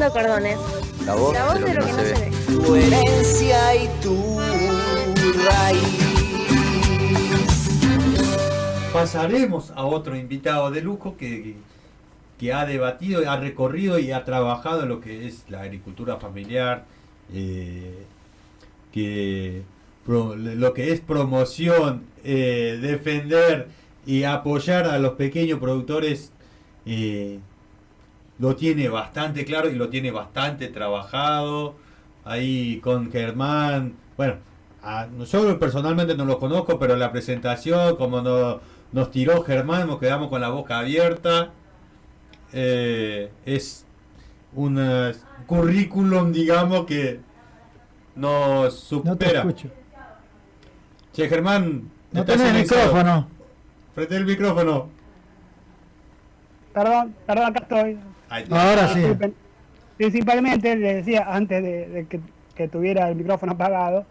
cordones. La voz, La voz de lo que no se, ve. Tu herencia y tu raíz. Pasaremos a otro invitado de lujo que, que ha debatido, ha recorrido y ha trabajado en lo que es la agricultura familiar, eh, que pro- lo que es promoción, eh, defender y apoyar a los pequeños productores eh, lo tiene bastante claro y lo tiene bastante trabajado ahí con Germán. Bueno, a- yo personalmente no lo conozco, pero la presentación, como no- nos tiró Germán, nos quedamos con la boca abierta. Eh, es un eh, currículum, digamos, que nos No te supera. escucho. che, Germán, No estás tenés silenciado. micrófono. Frente al micrófono. Perdón, perdón, acá estoy. Ahora sí. Principalmente, le decía antes de, de que, que tuviera el micrófono apagado,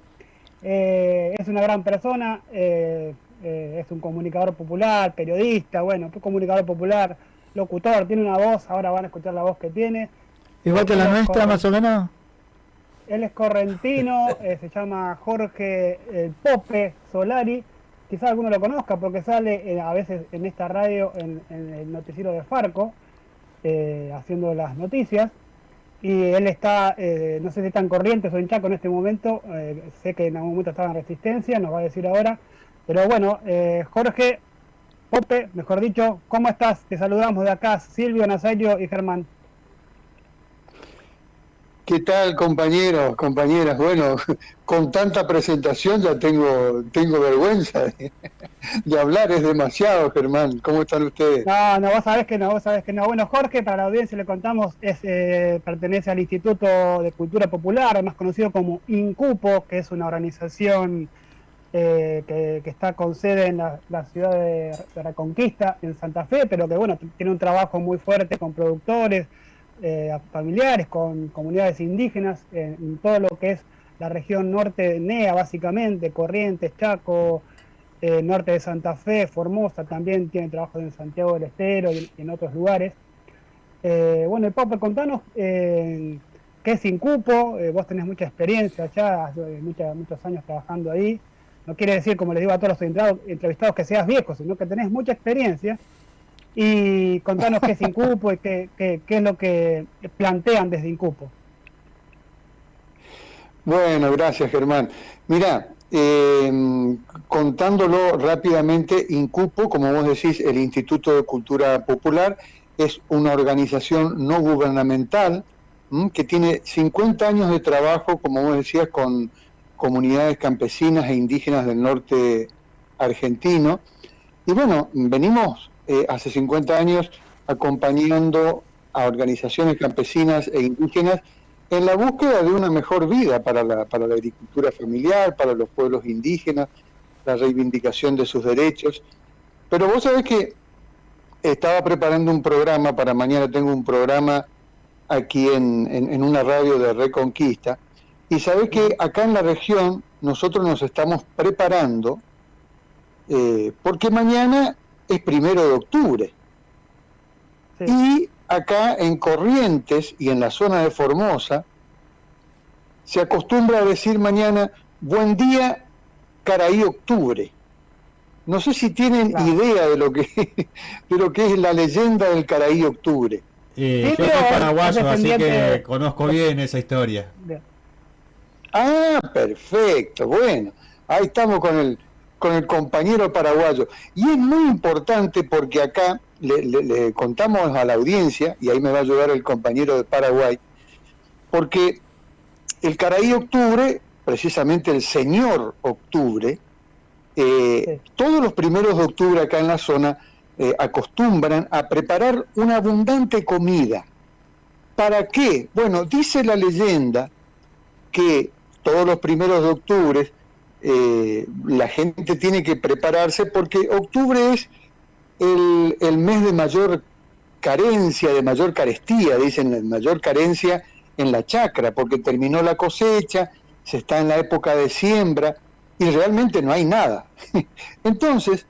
eh, es una gran persona, eh, eh, es un comunicador popular, periodista, bueno, comunicador popular, locutor, tiene una voz, ahora van a escuchar la voz que tiene. Igual que la nuestra, más o menos. Él es correntino, eh, se llama Jorge el Pope Solari. Quizás alguno lo conozca porque sale eh, a veces en esta radio, en, en el noticiero de Farco, eh, haciendo las noticias. Y él está, eh, no sé si está en Corrientes o en Chaco en este momento, eh, sé que en algún momento estaba en Resistencia, nos va a decir ahora. Pero bueno, Jorge Pope, mejor dicho, ¿cómo estás? Te saludamos de acá, Silvio, Nazario y Germán. ¿Qué tal, compañeros, compañeras? Bueno, con tanta presentación ya tengo, tengo vergüenza de, hablar, es demasiado, Germán. ¿Cómo están ustedes? No, no, vos sabés que no, vos sabés que no. Bueno, Jorge, para la audiencia le contamos, es, eh, pertenece al Instituto de Cultura Popular, más conocido como INCUPO, que es una organización eh, que, está con sede en la, ciudad de Reconquista, en Santa Fe, pero que bueno, tiene un trabajo muy fuerte con productores, eh, familiares, con comunidades indígenas, en, en todo lo que es la región norte de NEA, básicamente, Corrientes, Chaco, eh, norte de Santa Fe, Formosa, también tiene trabajo en Santiago del Estero y, en otros lugares. Eh, bueno, y Papa, contanos eh, qué es Incupo, eh, vos tenés mucha experiencia ya, eh, mucha- muchos años trabajando ahí. No quiere decir, como les digo a todos los entrevistados, que seas viejo, sino que tenés mucha experiencia. Y contanos qué es Incupo y qué, qué- es lo que plantean desde Incupo. Bueno, gracias, Germán. Mira, eh, contándolo rápidamente, INCUPO, como vos decís, el Instituto de Cultura Popular, es una organización no gubernamental que tiene 50 años de trabajo, como vos decías, con comunidades campesinas e indígenas del norte argentino. Y bueno, venimos eh, hace 50 años acompañando a organizaciones campesinas e indígenas en la búsqueda de una mejor vida para la, para la agricultura familiar, para los pueblos indígenas, la reivindicación de sus derechos. Pero vos sabés que estaba preparando un programa, para mañana tengo un programa aquí en, en- una radio de Reconquista, y sabés que acá en la región nosotros nos estamos preparando, eh, porque mañana es primero de octubre. Sí. Y acá en Corrientes y en la zona de Formosa se acostumbra a decir mañana buen día, Caraí octubre. No sé si tienen Claro. idea de lo que de lo que es la leyenda del Caraí octubre. Eh, yo soy paraguayo, así que conozco bien esa historia. Ah, perfecto, bueno, ahí estamos con el, con el compañero paraguayo. Y es muy importante porque acá le, le- le contamos a la audiencia, y ahí me va a ayudar el compañero de Paraguay, porque el Caraí Octubre, precisamente el señor Octubre, eh, Sí. todos los primeros de octubre acá en la zona eh, acostumbran a preparar una abundante comida. ¿Para qué? Bueno, dice la leyenda que todos los primeros de octubre eh, la gente tiene que prepararse porque octubre es el, el mes de mayor carencia, de mayor carestía, dicen, de mayor carencia en la chacra, porque terminó la cosecha, se está en la época de siembra y realmente no hay nada. Entonces,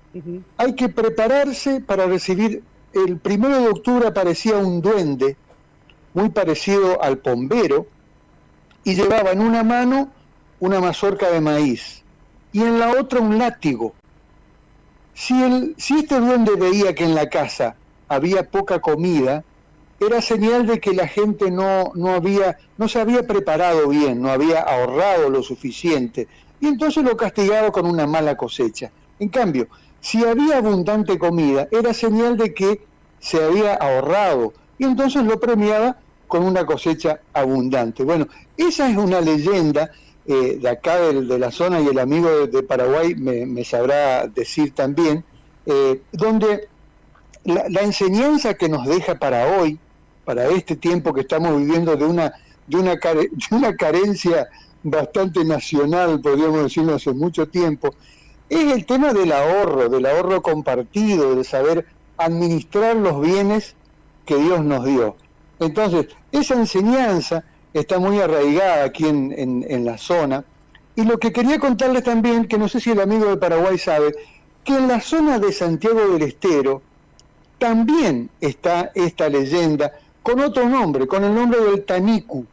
hay que prepararse para recibir. El primero de octubre aparecía un duende muy parecido al pombero, y llevaba en una mano una mazorca de maíz y en la otra un látigo. Si, el, si este duende veía que en la casa había poca comida, era señal de que la gente no, no, había, no se había preparado bien, no había ahorrado lo suficiente, y entonces lo castigaba con una mala cosecha. En cambio, si había abundante comida, era señal de que se había ahorrado, y entonces lo premiaba con una cosecha abundante. Bueno, esa es una leyenda eh, de acá de, la zona y el amigo de, Paraguay me, sabrá decir también, eh, donde la, enseñanza que nos deja para hoy, para este tiempo que estamos viviendo de una, de una, de una carencia bastante nacional, podríamos decirlo hace mucho tiempo, es el tema del ahorro, del ahorro compartido, de saber administrar los bienes que Dios nos dio. Entonces, esa enseñanza está muy arraigada aquí en, en, la zona. Y lo que quería contarles también, que no sé si el amigo de Paraguay sabe, que en la zona de Santiago del Estero también está esta leyenda con otro nombre, con el nombre del Taniku.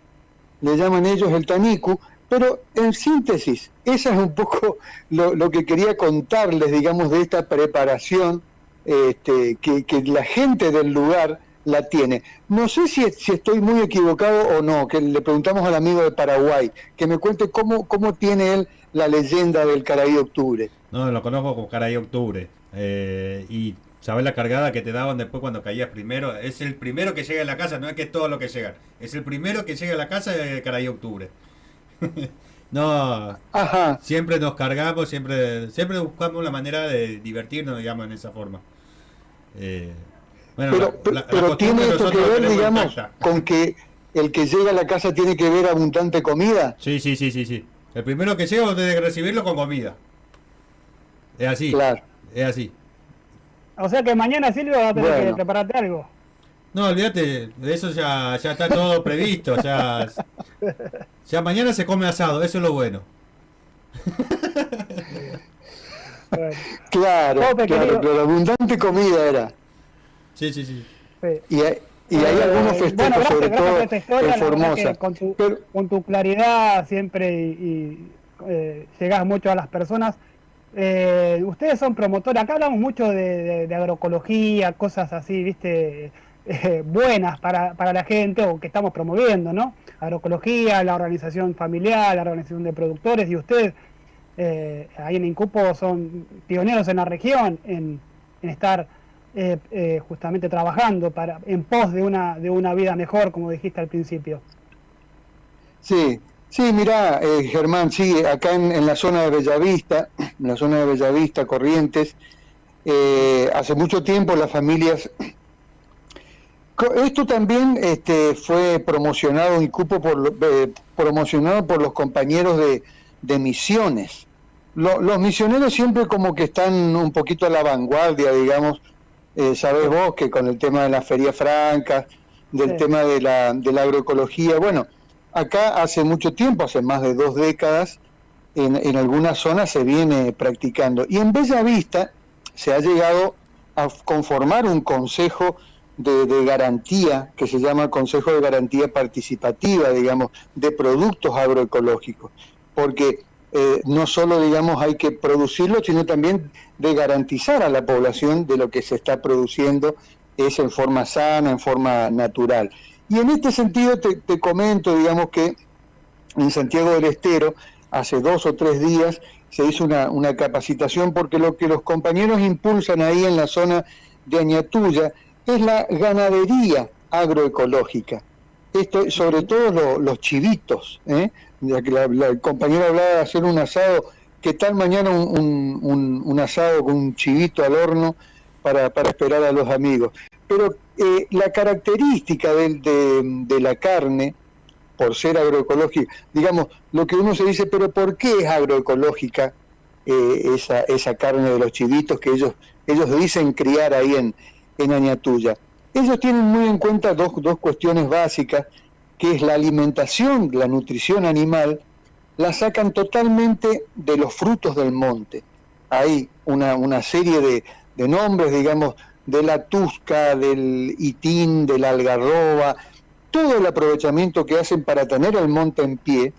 Le llaman ellos el Taniku, pero en síntesis, esa es un poco lo, lo que quería contarles, digamos, de esta preparación este, que, que la gente del lugar la tiene. No sé si, si, estoy muy equivocado o no, que le preguntamos al amigo de Paraguay, que me cuente cómo, cómo tiene él la leyenda del Caraí Octubre. No, lo conozco como Caraí Octubre. Eh, y sabes la cargada que te daban después cuando caías primero. Es el primero que llega a la casa, no es que es todo lo que llega. Es el primero que llega a la casa de Caraí Octubre. no, Ajá. siempre nos cargamos, siempre, siempre buscamos la manera de divertirnos, digamos, en esa forma. Eh, pero, tiene esto que ver, digamos, con que el que llega a la casa tiene que ver abundante comida. Sí, sí, sí, sí, sí. El primero que llega debe que recibirlo con comida. Es así. Claro. Es así. O sea que mañana Silvio va a tener que prepararte algo. No, olvídate, de eso ya, ya está todo previsto. Ya, ya mañana se come asado, eso es lo bueno. Claro, claro, pero abundante comida era. Sí, sí, sí. Y hay, y hay eh, algunos festejos, sobre todo en Formosa. Con tu, con tu, claridad siempre y, eh, llegas mucho a las personas. Eh, ustedes son promotores, acá hablamos mucho de, agroecología, cosas así, viste, eh, buenas para, para la gente o que estamos promoviendo, ¿no? Agroecología, la organización familiar, la organización de productores y ustedes ahí en Incupo son pioneros en la región en, en estar eh, eh, justamente trabajando para en pos de una, de una vida mejor, como dijiste al principio. Sí, sí, mira, eh, Germán, sí, acá en, la zona de Bellavista, en la zona de Bellavista, Corrientes, hace mucho tiempo las familias... Esto también este, fue promocionado y cupo por, promocionado por los compañeros de, de misiones. los misioneros siempre como que están un poquito a la vanguardia, digamos, eh, sabés vos que con el tema de las ferias francas, del tema de la, de la agroecología, bueno, acá hace mucho tiempo, hace más de dos décadas, en, en algunas zonas se viene practicando. Y en Bella Vista se ha llegado a conformar un consejo de, de, garantía, que se llama Consejo de Garantía Participativa, digamos, de productos agroecológicos, porque eh, no solo, digamos, hay que producirlo, sino también de garantizar a la población de lo que se está produciendo es en forma sana, en forma natural. Y en este sentido te, comento, digamos, que en Santiago del Estero, hace dos o tres días, se hizo una, una capacitación porque lo que los compañeros impulsan ahí en la zona de Añatuya es la ganadería agroecológica. Esto, sobre todo los chivitos, ¿eh? ya la, el compañero hablaba de hacer un asado, ¿qué tal mañana un, un, un, asado con un chivito al horno para, para esperar a los amigos? Pero eh, la característica de, de, la carne, por ser agroecológica, digamos, lo que uno se dice, pero ¿por qué es agroecológica eh, esa, esa carne de los chivitos que ellos, ellos dicen criar ahí en, en Añatuya? Ellos tienen muy en cuenta dos, dos cuestiones básicas que es la alimentación, la nutrición animal, la sacan totalmente de los frutos del monte. Hay una, una serie de, nombres, digamos, de la tusca, del itín, de la algarroba, todo el aprovechamiento que hacen para tener el monte en pie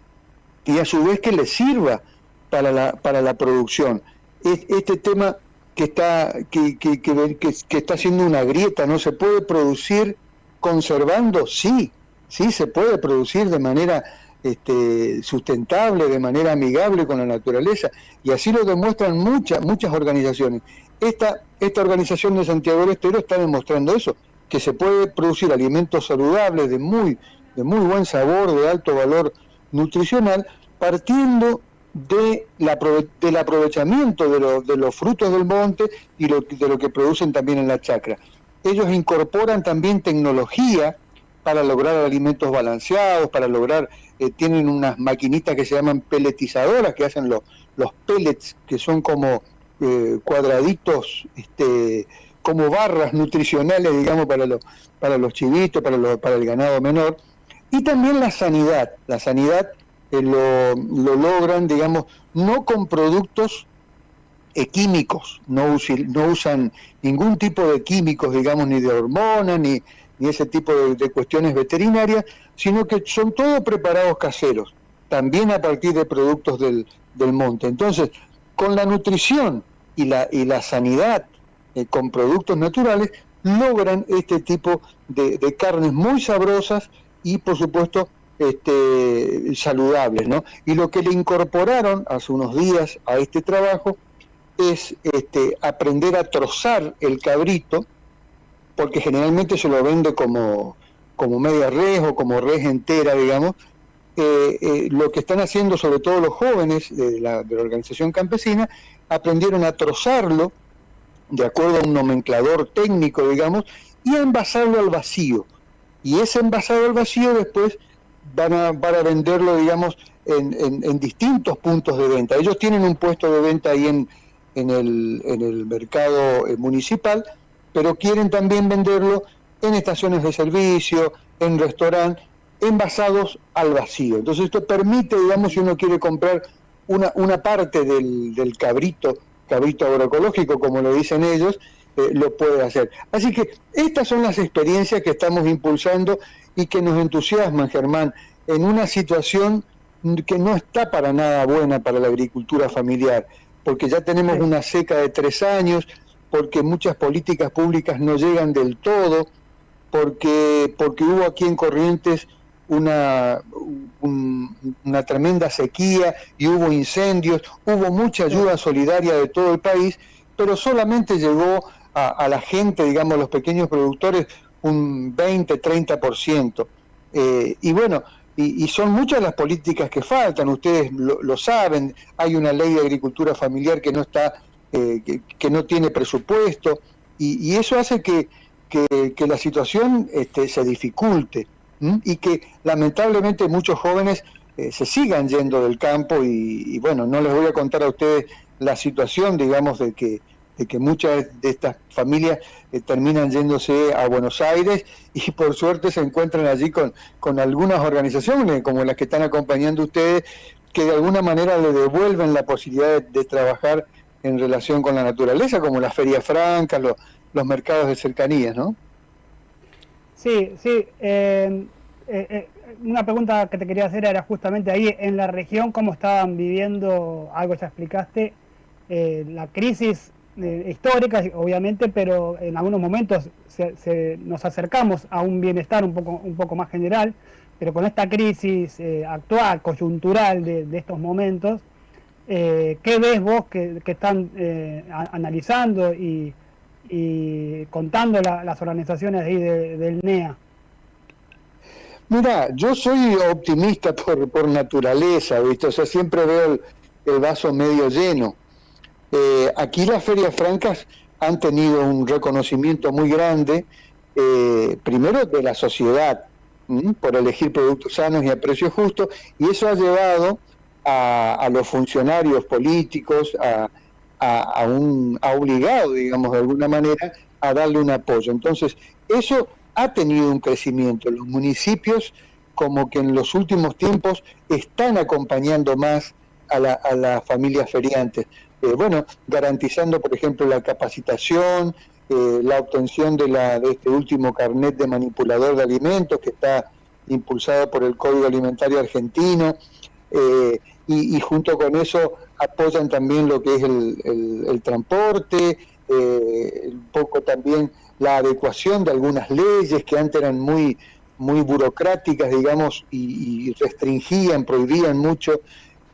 y a su vez que les sirva para la, para la producción. Este tema que está, que, que, que, que está haciendo una grieta, ¿no? ¿Se puede producir conservando? Sí, sí se puede producir de manera este, sustentable, de manera amigable con la naturaleza, y así lo demuestran muchas, muchas organizaciones. Esta, esta organización de Santiago del Estero está demostrando eso, que se puede producir alimentos saludables de muy, de muy buen sabor, de alto valor nutricional, partiendo de la, del aprovechamiento de, de, los frutos del monte y lo, de lo que producen también en la chacra. Ellos incorporan también tecnología para lograr alimentos balanceados, para lograr, eh, tienen unas maquinitas que se llaman peletizadoras, que hacen los, los pellets, que son como eh, cuadraditos, este, como barras nutricionales, digamos, para los, para los chivitos, para, los, para el ganado menor. Y también la sanidad. La sanidad eh, lo, lo, logran, digamos, no con productos eh, químicos, no, no, usan ningún tipo de químicos, digamos, ni de hormonas, ni, ni ese tipo de, cuestiones veterinarias, sino que son todos preparados caseros, también a partir de productos del, del monte. Entonces, con la nutrición y la, y la sanidad eh, con productos naturales, logran este tipo de, de carnes muy sabrosas y, por supuesto, este, saludables, ¿no? Y lo que le incorporaron hace unos días a este trabajo es este, aprender a trozar el cabrito, porque generalmente se lo vende como, como media res o como res entera, digamos. Eh, eh, lo que están haciendo, sobre todo los jóvenes de la, de la organización campesina, aprendieron a trozarlo de acuerdo a un nomenclador técnico, digamos, y a envasarlo al vacío. Y ese envasado al vacío después van a, van a venderlo, digamos, en, en, en, distintos puntos de venta. Ellos tienen un puesto de venta ahí en, en, el, en el mercado eh, municipal, pero quieren también venderlo en estaciones de servicio, en restaurantes, envasados al vacío. Entonces esto permite, digamos, si uno quiere comprar una, una parte del, del cabrito, cabrito agroecológico, como lo dicen ellos, eh, lo puede hacer. Así que estas son las experiencias que estamos impulsando y que nos entusiasman, Germán, en una situación que no está para nada buena para la agricultura familiar, porque ya tenemos una seca de tres años, porque muchas políticas públicas no llegan del todo, porque, porque hubo aquí en Corrientes una, un, una tremenda sequía y hubo incendios, hubo mucha ayuda solidaria de todo el país, pero solamente llegó a, a la gente, digamos, los pequeños productores, un 20, 30%. Eh, y bueno, y, y, son muchas las políticas que faltan, ustedes lo, lo saben, hay una ley de agricultura familiar que no está, eh, que, no tiene presupuesto, y, y eso hace que, que, la situación este, se dificulte y que lamentablemente muchos jóvenes eh, se sigan yendo del campo y, y, bueno, no les voy a contar a ustedes la situación, digamos, de que de que muchas de estas familias eh, terminan yéndose a Buenos Aires y por suerte se encuentran allí con, con algunas organizaciones como las que están acompañando ustedes que de alguna manera le devuelven la posibilidad de, trabajar en relación con la naturaleza, como las ferias francas, los, los mercados de cercanías, ¿no? Sí, sí. Eh, eh, una pregunta que te quería hacer era justamente ahí, en la región, cómo estaban viviendo, algo ya explicaste, la crisis eh, históricas, obviamente, pero en algunos momentos se, se, nos acercamos a un bienestar un poco, un poco más general, pero con esta crisis eh, actual, coyuntural de, estos momentos, eh, ¿qué ves vos que, están eh, analizando y, contando la, las organizaciones ahí de, del NEA? Mira, yo soy optimista por, naturaleza, ¿viste? O sea, siempre veo el vaso medio lleno. Eh, aquí las ferias francas han tenido un reconocimiento muy grande, eh, primero de la sociedad, por elegir productos sanos y a precios justos, y eso ha llevado a, a los funcionarios políticos, a, a, a, un, obligado, digamos, de alguna manera, a darle un apoyo. Entonces, eso ha tenido un crecimiento. Los municipios, como que en los últimos tiempos, están acompañando más a las a la familias feriantes eh, bueno, garantizando, por ejemplo, la capacitación, eh, la obtención de, la, de este último carnet de manipulador de alimentos que está impulsado por el Código Alimentario Argentino, eh, y, junto con eso apoyan también lo que es el, transporte, eh, un poco también la adecuación de algunas leyes que antes eran muy, muy burocráticas, digamos, y, restringían, prohibían mucho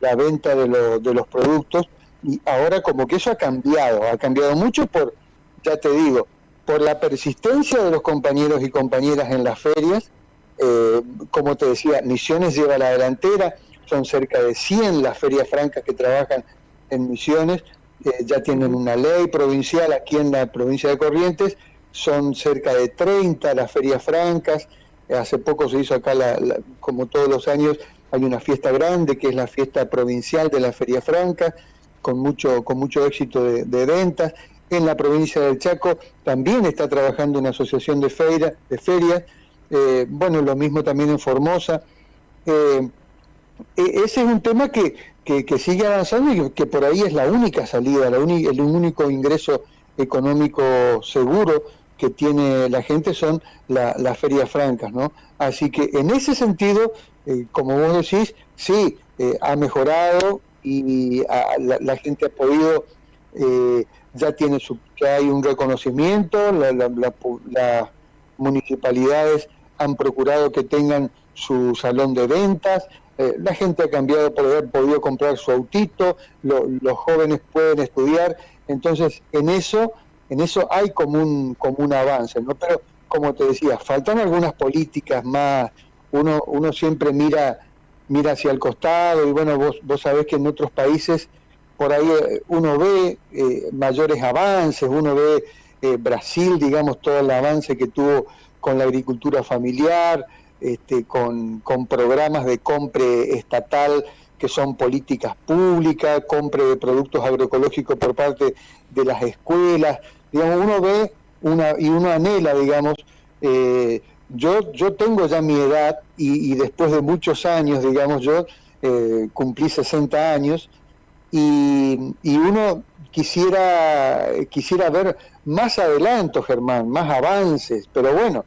la venta de, de los productos, y ahora como que eso ha cambiado, ha cambiado mucho por, ya te digo, por la persistencia de los compañeros y compañeras en las ferias, eh, como te decía, Misiones lleva la delantera, son cerca de 100 las ferias francas que trabajan en Misiones, eh, ya tienen una ley provincial aquí en la provincia de Corrientes, son cerca de 30 las ferias francas, hace poco se hizo acá, como todos los años, hay una fiesta grande que es la fiesta provincial de la feria franca, con mucho, con mucho éxito de, de ventas, en la provincia del Chaco también está trabajando una asociación de, feira, de ferias, eh, bueno, lo mismo también en Formosa. Eh, e, ese es un tema que, que, sigue avanzando y que por ahí es la única salida, la el único ingreso económico seguro que tiene la gente son las ferias francas, ¿no? Así que en ese sentido, eh, como vos decís, sí, ha mejorado y la, gente ha podido ya tiene su, ya hay un reconocimiento, las municipalidades han procurado que tengan su salón de ventas, eh, la gente ha cambiado por haber podido comprar su autito, los jóvenes pueden estudiar, entonces en eso, en eso hay como un, como un avance, ¿no? Pero como te decía, faltan algunas políticas más, uno, uno siempre mira, mira hacia el costado y bueno, vos, vos sabés que en otros países por ahí eh, uno ve eh, mayores avances, uno ve eh, Brasil, digamos, todo el avance que tuvo con la agricultura familiar, este, con, programas de compre estatal que son políticas públicas, compre de productos agroecológicos por parte de las escuelas, digamos, uno ve una, y uno anhela, digamos, yo, yo tengo ya mi edad y, después de muchos años, digamos, yo cumplí 60 años, y, uno quisiera, quisiera ver más adelanto, Germán, más avances, pero bueno,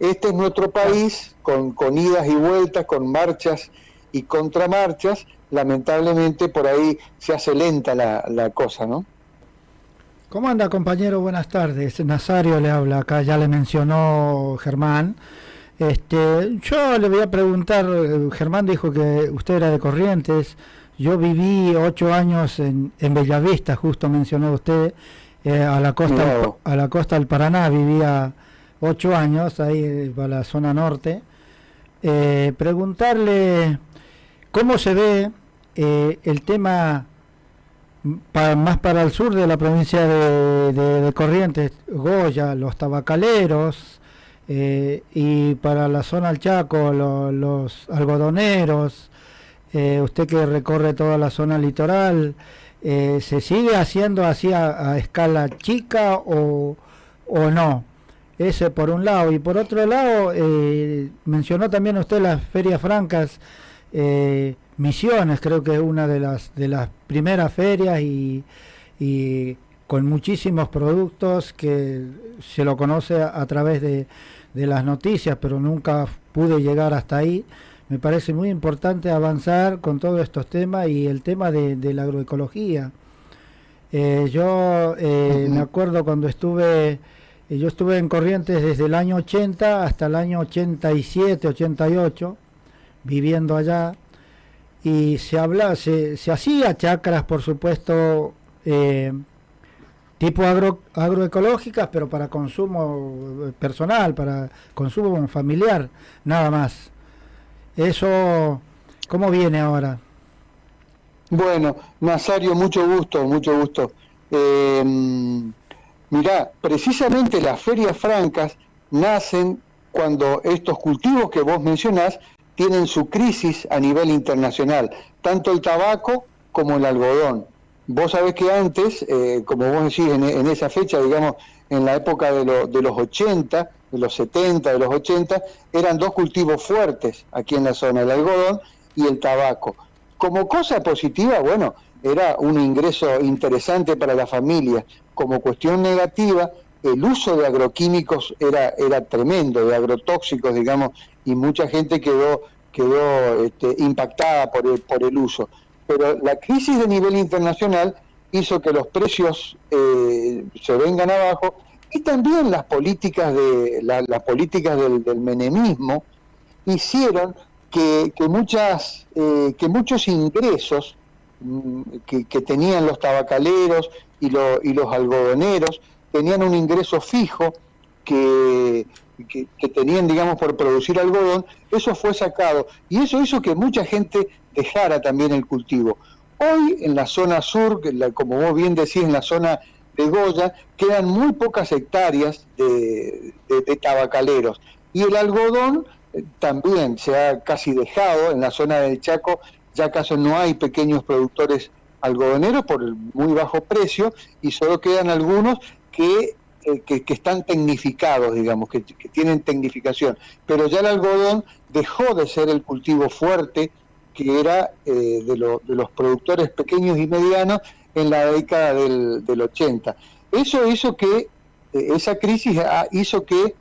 este es nuestro país con, con idas y vueltas, con marchas y contramarchas, lamentablemente por ahí se hace lenta la, la cosa, ¿no? ¿Cómo anda compañero? Buenas tardes. Nazario le habla acá, ya le mencionó Germán. Este, yo le voy a preguntar, eh, Germán dijo que usted era de Corrientes, yo viví ocho años en, en Bellavista, justo mencionó usted, eh, a, la costa, a la costa del Paraná, vivía ocho años, ahí eh, para la zona norte. Eh, preguntarle cómo se ve el tema más para el sur de la provincia de, Corrientes, Goya, los tabacaleros, y para la zona del Chaco, los algodoneros, eh, usted que recorre toda la zona litoral, eh, ¿se sigue haciendo así a, escala chica o, o, no? Ese por un lado. Y por otro lado, eh, mencionó también usted las ferias francas. Misiones creo que es una de las de las primeras ferias y, y con muchísimos productos que se lo conoce a, a través de, de, las noticias, pero nunca pude llegar hasta ahí. Me parece muy importante avanzar con todos estos temas y el tema de, la agroecología. Eh, yo eh, me acuerdo cuando estuve, eh, yo estuve en Corrientes desde el año 80 hasta el año 87, 88, viviendo allá, y se habla, se, se hacía chacras, por supuesto, tipo agro, agroecológicas, pero para consumo personal, para consumo familiar, nada más. Eso, ¿cómo viene ahora? Bueno, Nazario, mucho gusto, mucho gusto. Eh, precisamente las ferias francas nacen cuando estos cultivos que vos mencionás tienen su crisis a nivel internacional, tanto el tabaco como el algodón. Vos sabés que antes, eh, como vos decís, en, esa fecha, digamos, en la época de, de los 80, de los 70, de los 80, eran dos cultivos fuertes aquí en la zona, el algodón y el tabaco. Como cosa positiva, bueno, era un ingreso interesante para la familia. Como cuestión negativa, el uso de agroquímicos era, era tremendo, de agrotóxicos, digamos, y mucha gente quedó, quedó este, impactada por el, por el uso. Pero la crisis de nivel internacional hizo que los precios eh, se vengan abajo y también las políticas de las políticas del, menemismo hicieron que, muchas eh, que muchos ingresos mm, que, tenían los tabacaleros y, y los algodoneros tenían un ingreso fijo que, que, tenían, digamos, por producir algodón, eso fue sacado. Y eso hizo que mucha gente dejara también el cultivo. Hoy en la zona sur, como vos bien decís, en la zona de Goya, quedan muy pocas hectáreas de, tabacaleros. Y el algodón eh, también se ha casi dejado en la zona del Chaco, ya acaso no hay pequeños productores algodoneros por el muy bajo precio y solo quedan algunos que, eh, que, están tecnificados, digamos, que, tienen tecnificación. Pero ya el algodón dejó de ser el cultivo fuerte que era eh, de, de, los productores pequeños y medianos en la década del, del 80. Eso hizo que, eh, esa crisis hizo que,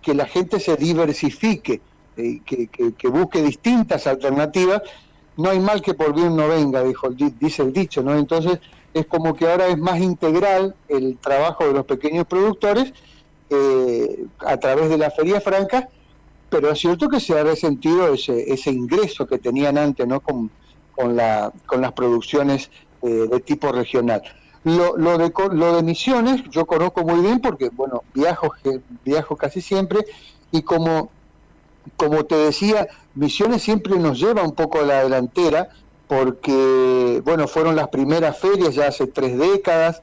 que la gente se diversifique, que, que, busque distintas alternativas. No hay mal que por bien no venga, dijo, dice el dicho, ¿no? Entonces, es como que ahora es más integral el trabajo de los pequeños productores eh, a través de la feria franca, pero es cierto que se ha resentido ese, ese ingreso que tenían antes ¿no? con, con, la, con las producciones eh, de tipo regional. Lo, lo, de, lo de Misiones yo conozco muy bien porque, bueno, viajo, viajo casi siempre y como, como te decía, Misiones siempre nos lleva un poco a la delantera porque, bueno, fueron las primeras ferias ya hace tres décadas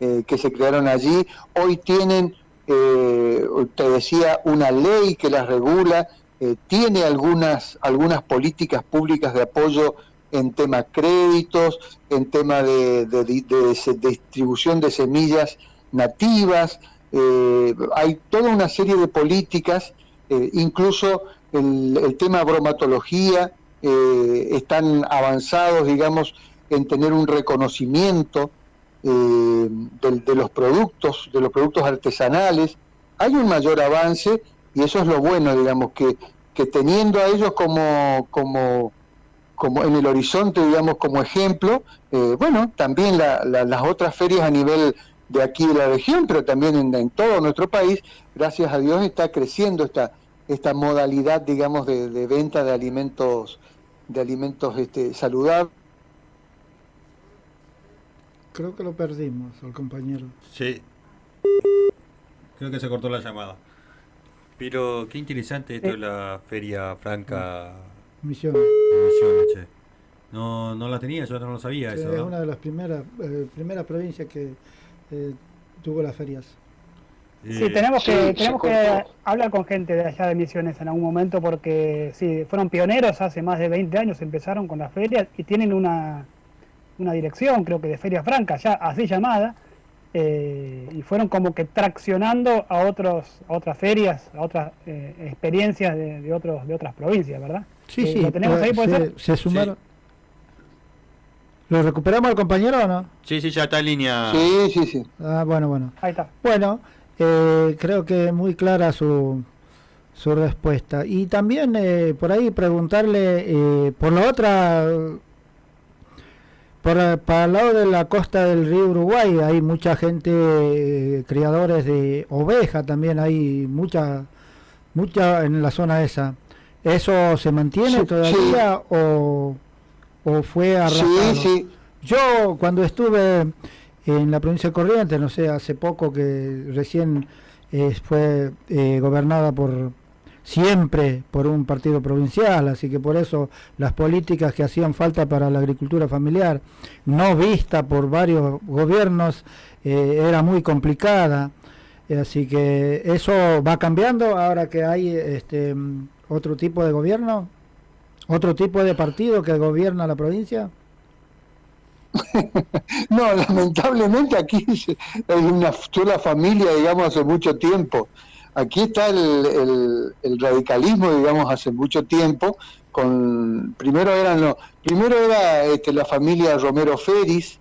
eh, que se crearon allí. Hoy tienen, eh, te decía, una ley que las regula, eh, tiene algunas, algunas políticas públicas de apoyo en tema créditos, en tema de, distribución de semillas nativas. hay toda una serie de políticas, incluso el, el tema bromatología, eh, están avanzados, digamos, en tener un reconocimiento eh, de, los productos, de los productos artesanales. Hay un mayor avance y eso es lo bueno, digamos, que, teniendo a ellos como, como, como en el horizonte, digamos, como ejemplo, eh, bueno, también las otras ferias a nivel de aquí de la región, pero también en, en, todo nuestro país, gracias a Dios está creciendo esta, esta modalidad, digamos, de, de venta de alimentos de alimentos este, saludables. Creo que lo perdimos al compañero. Sí. Creo que se cortó la llamada. Pero qué interesante esto de la Feria Franca. Misiones. Misiones, No, no la tenía, yo no lo sabía. eso, Es una de las primeras, eh, primeras provincias que eh, tuvo las ferias. Sí, tenemos que, tenemos que hablar con gente de allá de Misiones en algún momento porque sí, fueron pioneros hace más de 20 años, empezaron con las ferias y tienen una, una dirección, creo que de Feria Franca, ya así llamada, eh, y fueron como que traccionando a otros a otras ferias, a otras eh, experiencias de, otros de otras provincias, ¿verdad? Sí, eh, sí. ¿Lo tenemos ahí, puede se, ser? Se sumaron. ¿Lo recuperamos al compañero o no? Sí, sí, ya está en línea. Sí, sí, sí. Ah, bueno, bueno. Ahí está. Bueno, eh, creo que muy clara su, su respuesta. Y también eh, por ahí preguntarle eh, por la otra, por, para el lado de la costa del río Uruguay hay mucha gente, criadores de oveja también, hay mucha, mucha en la zona esa. ¿Eso se mantiene todavía o, o fue arrasado? Yo cuando estuve en la provincia de Corrientes, no sé, hace poco que recién eh, fue eh, gobernada por siempre por un partido provincial, así que por eso las políticas que hacían falta para la agricultura familiar, no vista por varios gobiernos, eh, era muy complicada, así que eso va cambiando ahora que hay este otro tipo de gobierno, otro tipo de partido que gobierna la provincia. no, lamentablemente aquí es una sola familia, digamos, hace mucho tiempo. Aquí está el, radicalismo, digamos, hace mucho tiempo. Con primero eran no, primero era este, la familia Romero Feris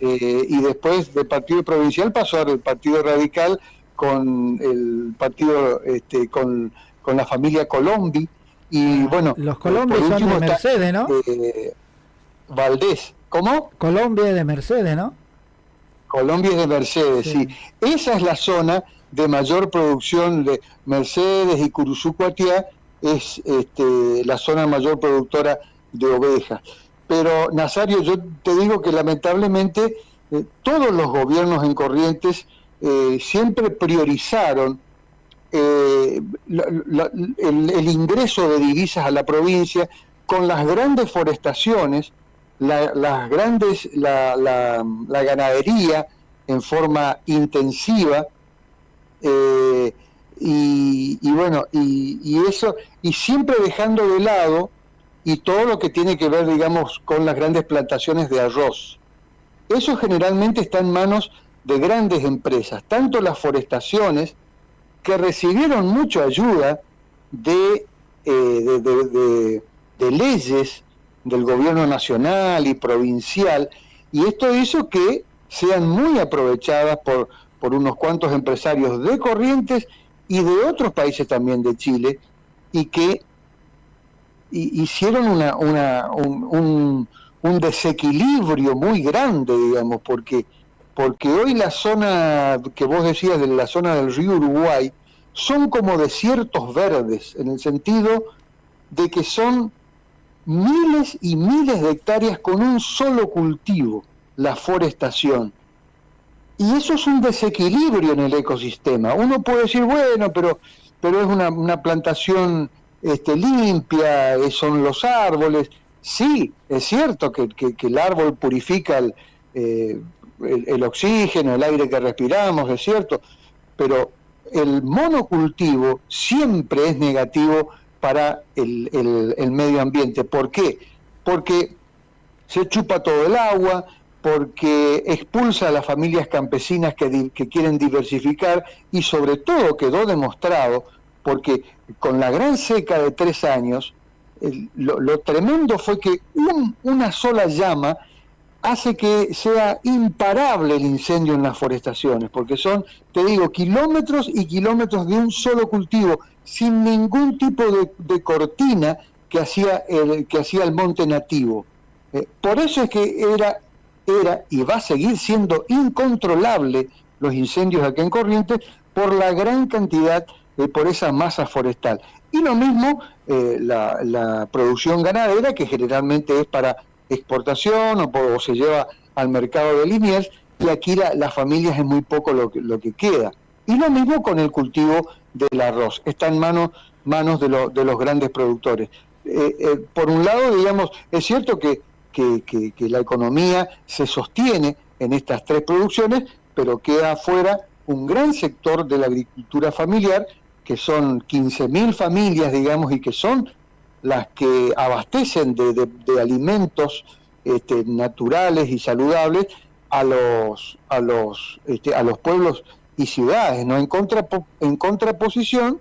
eh, y después del partido provincial pasó al partido radical con el partido, este, con, con la familia Colombi. Y bueno, Los Colombi son de está, Mercedes, ¿no? eh, Valdés. ¿Cómo? Colombia es de Mercedes, ¿no? Colombia es de Mercedes, Sí. sí. Esa es la zona de mayor producción de Mercedes y Curuzucuatiá, es este, la zona mayor productora de ovejas. Pero, Nazario, yo te digo que lamentablemente eh, todos los gobiernos en Corrientes eh, siempre priorizaron eh, la- la- el, el ingreso de divisas a la provincia con las grandes forestaciones, la- las grandes, la, la- la ganadería en forma intensiva, eh, y, y bueno, y, eso, y siempre dejando de lado y todo lo que tiene que ver, digamos, con las grandes plantaciones de arroz. Eso generalmente está en manos de grandes empresas, tanto las forestaciones, que recibieron mucha ayuda de, eh, de- de- de leyes del gobierno nacional y provincial, y esto hizo que sean muy aprovechadas por, por unos cuantos empresarios de Corrientes y de otros países también de Chile, y que hi- hicieron una, una- un, un- un desequilibrio muy grande, digamos, porque, porque hoy la zona que vos decías de la zona del río Uruguay son como desiertos verdes, en el sentido de que son miles y miles de hectáreas con un solo cultivo, la forestación. Y eso es un desequilibrio en el ecosistema. Uno puede decir, bueno, pero, pero es una, una plantación este, limpia, eh, son los árboles. Sí, es cierto que, que- el árbol purifica eh, el- el oxígeno, el aire que respiramos, es cierto, pero el monocultivo siempre es negativo para el, el- el medio ambiente. ¿Por qué? Porque se chupa todo el agua, porque expulsa a las familias campesinas que, que quieren diversificar y sobre todo quedó demostrado, porque con la gran seca de tres años, el- lo, lo tremendo fue que un- una sola llama hace que sea imparable el incendio en las forestaciones, porque son, te digo, kilómetros y kilómetros de un solo cultivo, sin ningún tipo de, cortina que hacía el, que hacía el monte nativo. Eh, por eso es que era, era y va a seguir siendo incontrolable los incendios aquí en Corrientes por la gran cantidad, eh, por esa masa forestal. Y lo mismo eh, la, la producción ganadera, que generalmente es para exportación o, se lleva al mercado de Liniers, y aquí la- las familias es muy poco lo que, lo que queda. Y lo mismo con el cultivo del arroz, está en manos, manos de, de los grandes productores. Eh, eh, por un lado, digamos, es cierto que, que- que- que la economía se sostiene en estas tres producciones, pero queda afuera un gran sector de la agricultura familiar, que son 15.000 familias, digamos, y que son las que abastecen de, de- alimentos este, naturales y saludables a los, a los, este, a los pueblos y ciudades, ¿no? En, contrapo- en contraposición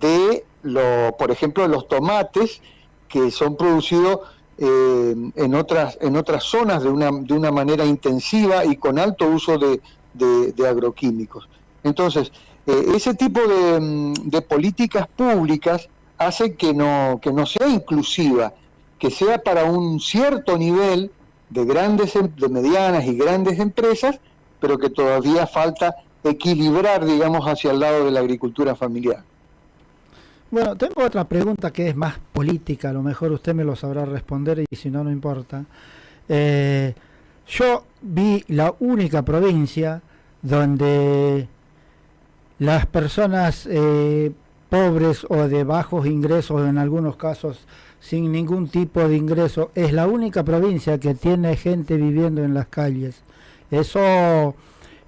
de, lo, por ejemplo, los tomates que son producidos eh, en, otras, en otras zonas de una, de una manera intensiva y con alto uso de, de- agroquímicos. Entonces, eh, ese tipo de, mm, de políticas públicas hace que no, que no sea inclusiva, que sea para un cierto nivel de grandes, em- de medianas y grandes empresas, pero que todavía falta equilibrar, digamos, hacia el lado de la agricultura familiar. Bueno, tengo otra pregunta que es más política, a lo mejor usted me lo sabrá responder y si no, no importa. Eh, yo vi la única provincia donde las personas eh, pobres o de bajos ingresos, en algunos casos sin ningún tipo de ingreso, es la única provincia que tiene gente viviendo en las calles. Eso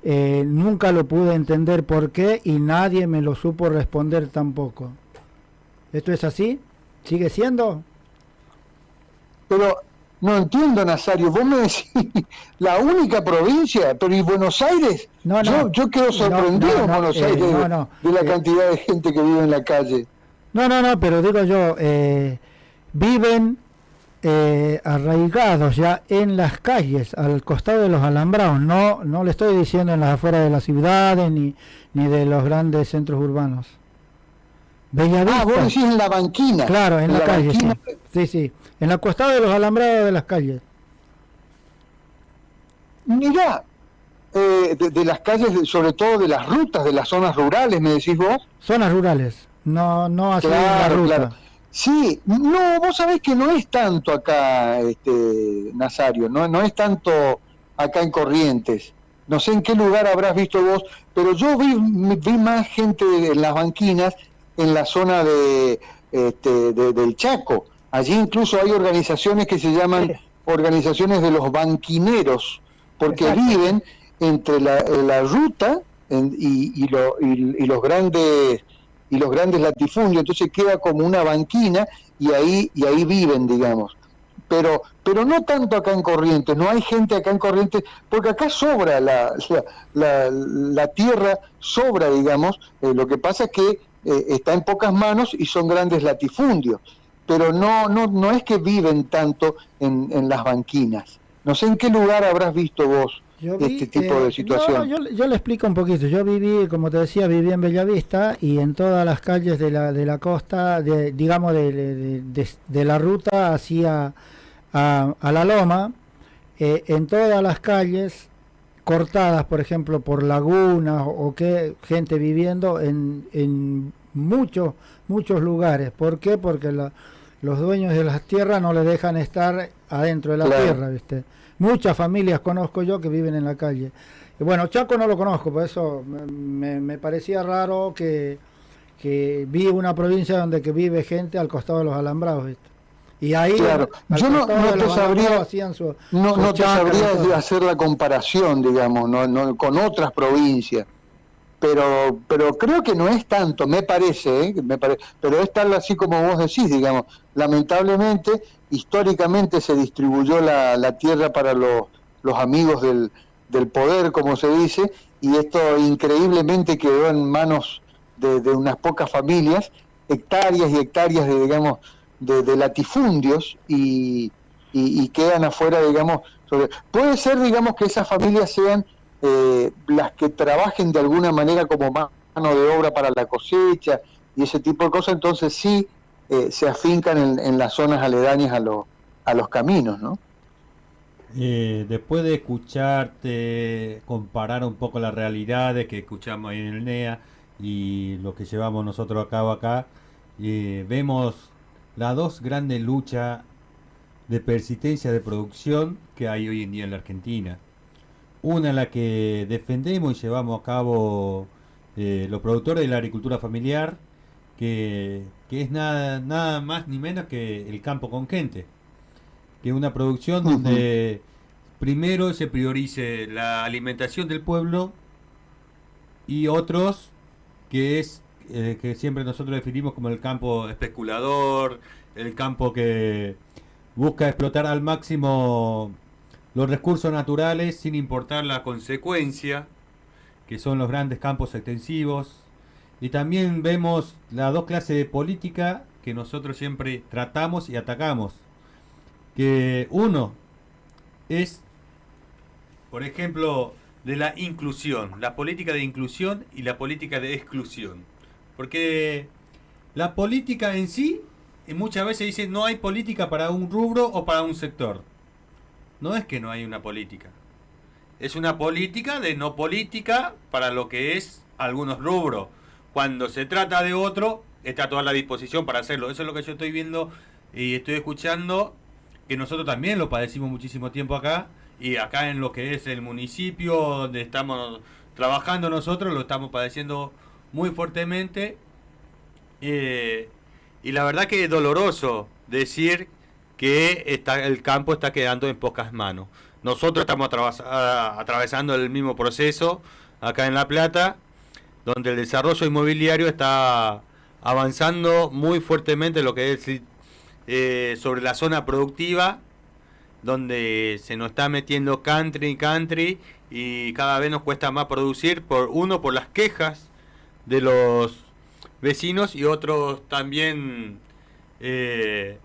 eh, nunca lo pude entender por qué y nadie me lo supo responder tampoco. ¿Esto es así? ¿Sigue siendo? Pero no entiendo, Nazario, vos me decís la única provincia, pero ¿y Buenos Aires? No, no. yo, yo quedo sorprendido en no, Buenos eh, Aires de- la Eh, cantidad de gente que vive en la calle. No, no, no, pero digo yo, eh, viven eh, arraigados ya en las calles, al costado de los alambrados. No, no le estoy diciendo en las afueras de las ciudades ni, ni de los grandes centros urbanos. Bellavista. Ah, vos decís en la banquina. Claro, en, la, calle, sí. sí. Sí, en el costado de los alambrados de las calles. Mirá, eh, de, de las calles, sobre todo de las rutas, de las zonas rurales, me decís vos. Zonas rurales, no, no así en la Claro, ruta. claro. Sí, no, vos sabés que no es tanto acá, este, Nazario, no, no es tanto acá en Corrientes. No sé en qué lugar habrás visto vos, pero yo vi, vi más gente en las banquinas en la zona de, este, de- del Chaco. Allí incluso hay organizaciones que se llaman organizaciones de los banquineros, porque Exacto. viven entre la, la ruta en- y, y lo- y- y los grandes y los grandes latifundios, entonces queda como una banquina y ahí y ahí viven, digamos. Pero pero no tanto acá en Corrientes, no hay gente acá en Corrientes, porque acá sobra la, la, la- la tierra, sobra, digamos, eh, lo que pasa es que eh, está en pocas manos y son grandes latifundios, pero no no no es que viven tanto en, en las banquinas. No sé en qué lugar habrás visto vos Yo este tipo eh, de situación. no, yo, yo le explico un poquito. Yo viví, como te decía, viví en Bellavista y en todas las calles de la, de la costa, de, digamos, de, de- de- de la ruta hacia a, a la loma, eh, en todas las calles cortadas, por ejemplo, por lagunas o, o que gente viviendo en, en muchos, muchos lugares. ¿Por qué? Porque la- los dueños de las tierras no les dejan estar adentro de la Claro. tierra, ¿viste? Muchas familias conozco yo que viven en la calle. Y bueno, Chaco no lo conozco, por eso me, me- parecía raro que, que vi una provincia donde que vive gente al costado de los alambrados, ¿viste? Y ahí, Claro. Yo no- no te sabría- alambrados hacían su, No, su no te sabría hacer la comparación, digamos, no, no, con otras provincias, pero pero creo que no es tanto, me parece, ¿eh? me pare- pero es tal así como vos decís, digamos. Lamentablemente, históricamente se distribuyó la, la tierra para los, los amigos del, del poder, como se dice, y esto increíblemente quedó en manos de, de unas pocas familias, hectáreas y hectáreas de, digamos, de, de latifundios y, y, y quedan afuera, digamos, sobre... puede ser, digamos, que esas familias sean eh, las que trabajen de alguna manera como ma- mano de obra para la cosecha y ese tipo de cosas, entonces sí eh, se afincan en, en las zonas aledañas a, los a los caminos, ¿no? Eh, después de escucharte comparar un poco las realidades que escuchamos ahí en el NEA y lo que llevamos nosotros a cabo acá, eh, vemos las dos grandes luchas de persistencia de producción que hay hoy en día en la Argentina. Una en la que defendemos y llevamos a cabo eh, los productores de la agricultura familiar, que, que es nada, nada más ni menos que el campo con gente que es una producción donde primero se priorice la alimentación del pueblo y otros que es eh, que siempre nosotros definimos como el campo especulador, el campo que busca explotar al máximo los recursos naturales sin importar la consecuencia, que son los grandes campos extensivos. Y también vemos las dos clases de política que nosotros siempre tratamos y atacamos que uno es, por ejemplo, de la inclusión, la política de inclusión y la política de exclusión. Porque la política en sí, muchas veces dice no hay política para un rubro o para un sector. No es que no hay una política. Es una política de no política para lo que es algunos rubros. Cuando se trata de otro, está toda la disposición para hacerlo. Eso es lo que yo estoy viendo y estoy escuchando que nosotros también lo padecimos muchísimo tiempo acá y acá en lo que es el municipio donde estamos trabajando nosotros lo estamos padeciendo muy fuertemente Eh, y la verdad que es doloroso decir que está, el campo está quedando en pocas manos. Nosotros estamos atravesando el mismo proceso acá en La Plata, donde el desarrollo inmobiliario está avanzando muy fuertemente lo que es eh, sobre la zona productiva, donde se nos está metiendo country, country, y cada vez nos cuesta más producir, por uno por las quejas de los vecinos y otros también eh,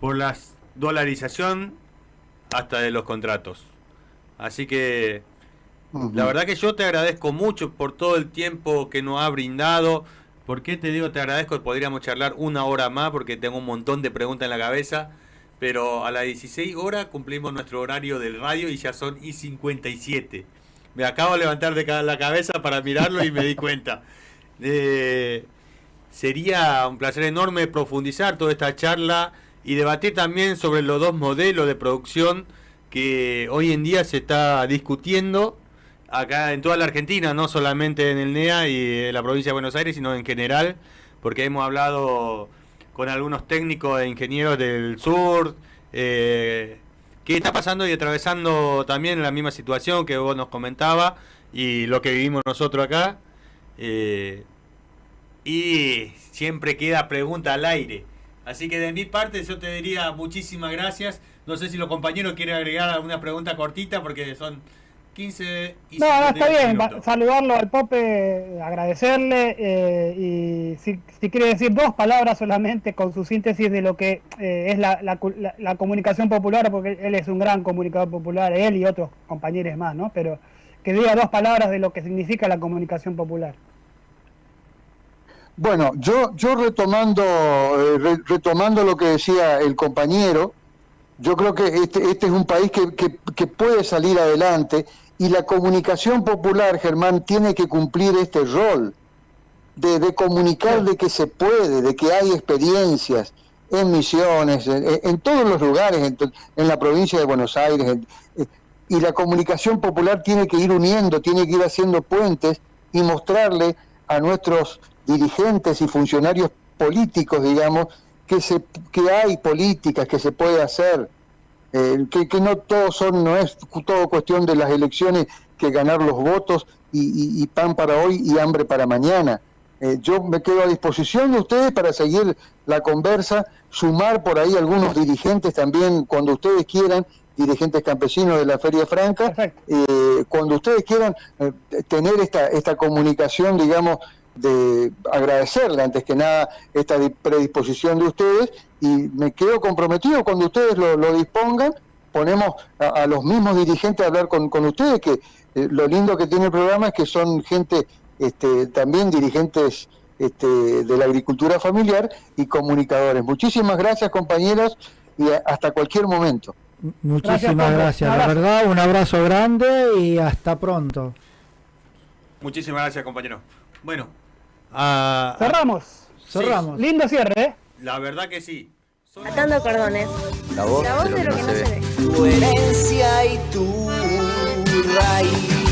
por las dolarización hasta de los contratos. Así que la verdad que yo te agradezco mucho por todo el tiempo que nos ha brindado. ¿Por qué te digo te agradezco? Podríamos charlar una hora más porque tengo un montón de preguntas en la cabeza. Pero a las 16 horas cumplimos nuestro horario del radio y ya son y 57. Me acabo de levantar de la cabeza para mirarlo y me di cuenta. Eh, sería un placer enorme profundizar toda esta charla y debatir también sobre los dos modelos de producción que hoy en día se está discutiendo acá en toda la Argentina, no solamente en el NEA y en la provincia de Buenos Aires, sino en general, porque hemos hablado con algunos técnicos e ingenieros del sur, eh, que está pasando y atravesando también la misma situación que vos nos comentaba y lo que vivimos nosotros acá. eh, y siempre queda pregunta al aire. Así que de mi parte yo te diría muchísimas gracias. No sé si los compañeros quieren agregar alguna pregunta cortita porque son 15 y No, no, está 58 bien. va-. Saludarlo al Pope, agradecerle eh, y si, si quiere decir dos palabras solamente con su síntesis de lo que eh, es la, la la- la comunicación popular, porque él es un gran comunicador popular, él y otros compañeros más, ¿no? Pero que diga dos palabras de lo que significa la comunicación popular. Bueno, yo, yo retomando, eh, re- retomando lo que decía el compañero, yo creo que este, este es un país que, que- que puede salir adelante y la comunicación popular, Germán, tiene que cumplir este rol de, de comunicar de que se puede, de que hay experiencias en misiones, en, en todos los lugares, en, la provincia de Buenos Aires. en- eh, y la comunicación popular tiene que ir uniendo, tiene que ir haciendo puentes y mostrarle a nuestros dirigentes y funcionarios políticos, digamos, que, se, que hay políticas que se puede hacer, eh, que, que no todo son, no es todo cuestión de las elecciones que ganar los votos y, y- y pan para hoy y hambre para mañana. Eh, yo me quedo a disposición de ustedes para seguir la conversa, sumar por ahí algunos dirigentes también cuando ustedes quieran, dirigentes campesinos de la Feria Franca, eh, cuando ustedes quieran eh, tener esta, esta comunicación, digamos, de agradecerle antes que nada esta di- predisposición de ustedes y me quedo comprometido cuando ustedes lo, lo dispongan, ponemos a, a los mismos dirigentes a hablar con, con ustedes, que eh, lo lindo que tiene el programa es que son gente, este, también dirigentes este, de la agricultura familiar y comunicadores. Muchísimas gracias compañeros y a- hasta cualquier momento. Muchísimas Gracias, gracias, la verdad, un abrazo grande y hasta pronto. Muchísimas gracias, compañero. Bueno, ah, Cerramos. Cerramos. Lindo cierre, ¿eh? la verdad que sí. Son- Atando cordones. La voz, La voz de lo que no se ve. tu herencia y tu raíz.